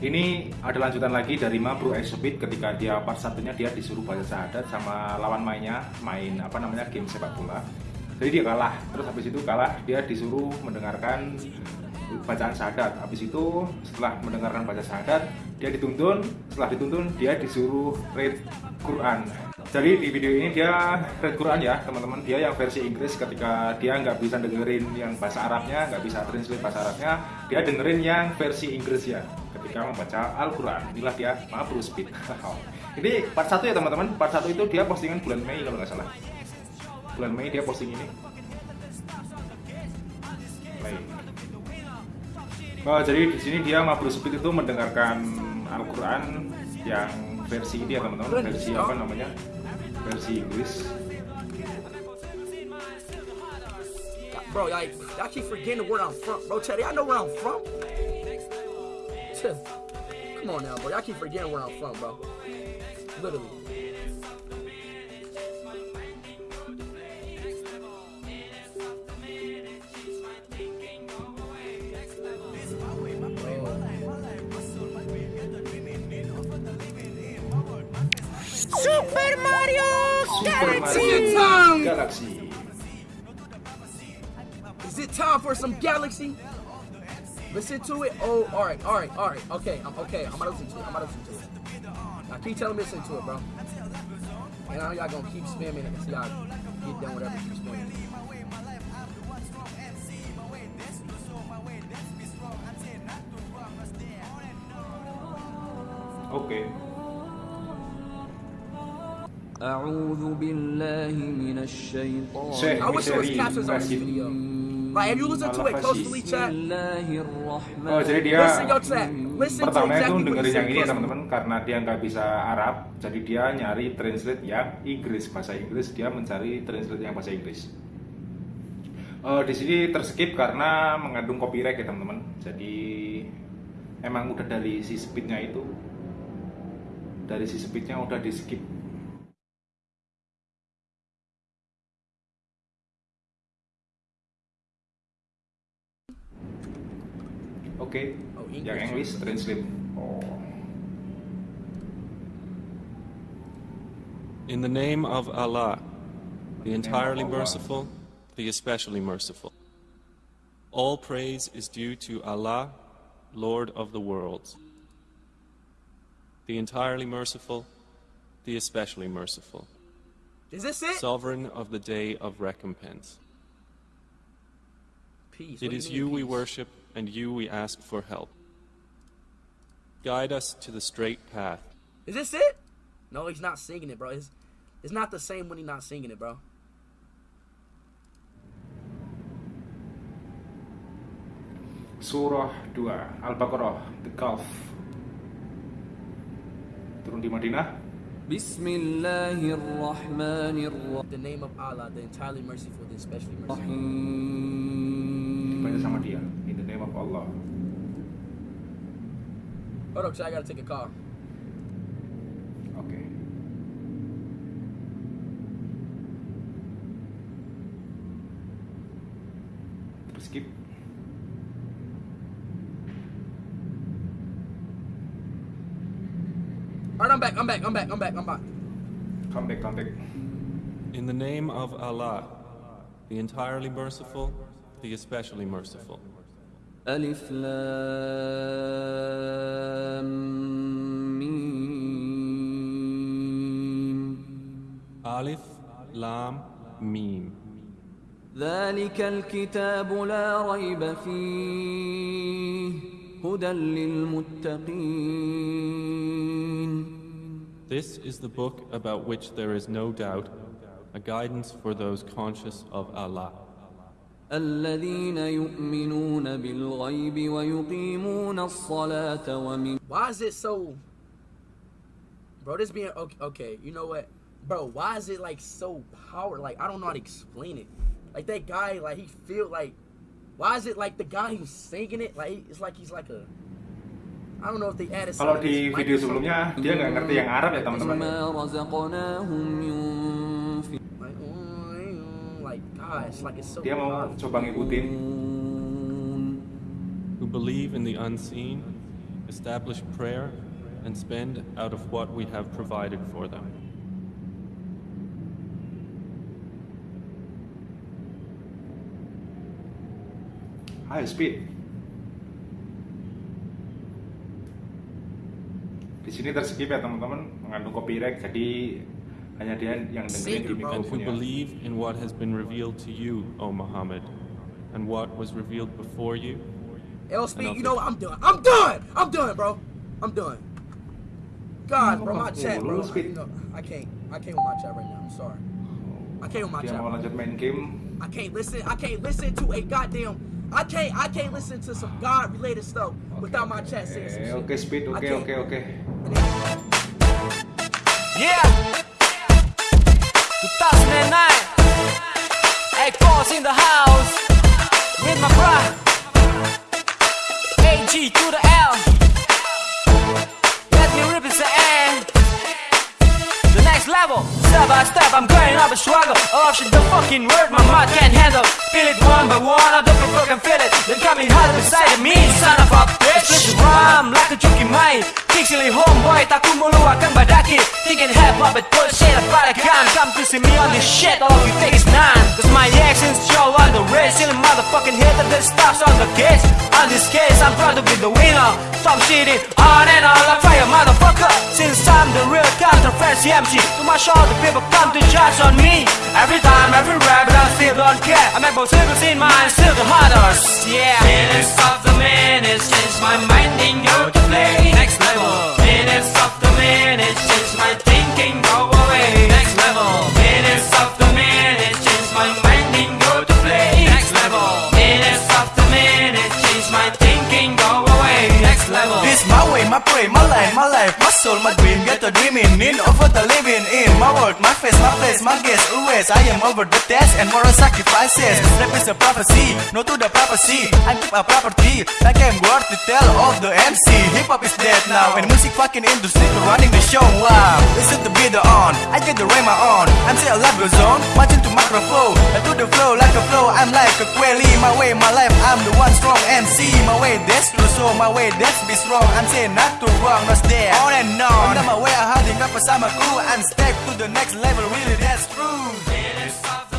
ini ada lanjutan lagi dari Mabru Exhibit ketika dia part satunya dia disuruh baca syahadat sama lawan mainnya main apa namanya game sepak bola. Jadi dia kalah. Terus habis itu kalah dia disuruh mendengarkan bacaan syahadat. Habis itu setelah mendengarkan baca syahadat dia dituntun. Setelah dituntun dia disuruh read Quran. Jadi di video ini dia read Quran ya teman-teman. Dia yang versi Inggris ketika dia nggak bisa dengerin yang bahasa Arabnya nggak bisa translate bahasa Arabnya dia dengerin yang versi Inggris ya ketika membaca Al-Quran. Inilah dia maaf speed. Ini part 1 ya teman-teman. Part 1 itu dia postingan bulan Mei kalau nggak salah. Bulan Mei dia posting ini oh, jadi di sini dia Mabrur Speed itu mendengarkan Al-Quran yang versi ini ya teman-teman versi apa namanya versi Inggris Bro, like, y'all keep forgetting where I'm from. Bro, Teddy, I know where I'm from. Come on now, bro. Y'all keep forgetting where I'm from, bro. Literally. Mario Galaxy! Mario Galaxy Is it time for some Galaxy? Listen to it. Oh, all right, all right, all right. Okay, I'm okay. I'm gonna listen to it. I'm gonna listen to it. Now keep telling me to listen to it, bro. And I know y'all gonna keep spamming it until y'all get done whatever you spamming. oke أعوذ بالله من الشيطان Syekh I wish there was Misteri captions on this Basim. video. Like, have you listened to it closely, بسم chat? الله الرحمن Oh jadi dia Listen, yo, chat. Listen to pertamanya itu exactly what he dengerin yang said ini ya closely. teman-teman karena dia nggak bisa Arab jadi dia nyari translate yang Inggris bahasa Inggris dia mencari translate yang bahasa Inggris Eh, di sini terskip karena mengandung copyright ya teman-teman jadi emang udah dari si speednya itu dari si speednya udah di skip oke Oh, yang English. English translate oh In the name of Allah, the entirely Allah. merciful, the especially merciful. All praise is due to Allah, Lord of the worlds. The entirely merciful, the especially merciful, Is this it? sovereign of the day of recompense. peace. It What do you we worship, and you we ask for help. Guide us to the straight path. Is this it? No, he's not singing it, bro. It's, it's not the same when he's not singing it, bro. Surah 2 Al-Baqarah, the Gulf. Turun di Madinah. Bismillahirrahmanirrahim. The name of Allah, the entirely merciful, the especially merciful sama dia in the name of Allah. Hold up, I gotta take a call. Okay. Skip. Alright, I'm back, I'm back, I'm back, I'm back, I'm back. Come back, come back. In the name of Allah, the entirely merciful, the especially merciful. ألف لام ميم Alif, Lam, Mim. ذلك الكتاب لا ريب فيه هدى للمتقين This is the book about which there is no doubt, a guidance for those conscious of Allah. الذين يؤمنون بالغيب ويقيمون الصلاة ومن Why is it so. Bro, this being. Okay, okay, you know what? Bro, why is it like so power? Like, I don't know how to explain it. Like, that guy, like, he feel like. Why is it like the guy who's singing it? Like, it's like he's like a. I don't know if they added Kalau something to di his video mic or something. sebelumnya Dia nggak ngerti yang Arab ya teman-teman like, gosh, like it's so. Dia mau powerful. coba ngikutin Who believe in the unseen establish prayer, and spend out of what we have provided for them. Ayo speed. Di sini terskip ya teman-teman mengandung copyright jadi hanya dia yang dengerin di And who mikrofonnya. believe in what has been revealed to you, O Muhammad, and what was revealed before you, L speed, Enough you know what? I'm done. I'm done. I'm done, bro. I'm done. God, bro, my chat, bro. I, speed. you know, I can't. I can't with my chat right now. I'm sorry. I can't with my chat. mau lanjut main game. I can't listen. I can't listen to a goddamn. I can't. I can't listen to some God related stuff without my chat saying some shit. Oke speed, I oke can't. oke oke. Yeah. 2009. Hey, Paul's in the house. With my bro. AG to the L. Let me represent. Eh. The next level. Step by step, I'm going up a struggle. Oh shit, the fucking word my mouth can't handle. Feel it one by one, other people can feel it. Then coming hard beside me, son of a bitch. Let's like a joki main. Kingsley homeboy, taku meluahkan badaki. Thinking hip hop, but bullshit about a gun. Come to see me on this shit, all of you take is none. Cause my actions show on the race. Still motherfucking of the stops on the case. On this case, I'm proud to be the winner. Stop shitting on and on like fire, motherfucker. Since I'm the real controversy MC, to my show, the people come to judge on me. Every time, every rap, but I still don't care. I make both singles in mind, still the hardest. Yeah. The minutes, change my thinking, go away. Next level. This my way, my pray, my life, my life, my soul, my dream. Get the dreaming in over the living in. My world, my face, my place, my guess. Always I am over the test and moral sacrifices. Rap is a prophecy, no to the prophecy. I keep a property, like I'm worth to tell of the MC. Hip hop is dead now, and music fucking industry running the show. Wow, listen to be the on. I get the rhyme on. I'm still alive, goes on. Marching to microphone, and to the flow like a flow. I'm like a quelly. My way, my life, I'm strong MC. My way, that's true, so my way, that's be strong. I'm saying not too wrong, no stay on and on. On my way, I had enough bersamaku. I'm step to the next level, really, that's true.